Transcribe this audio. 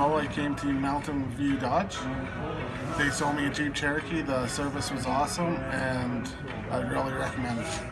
I came to Mountain View Dodge. They sold me a Jeep Cherokee. The service was awesome, and I really recommend it.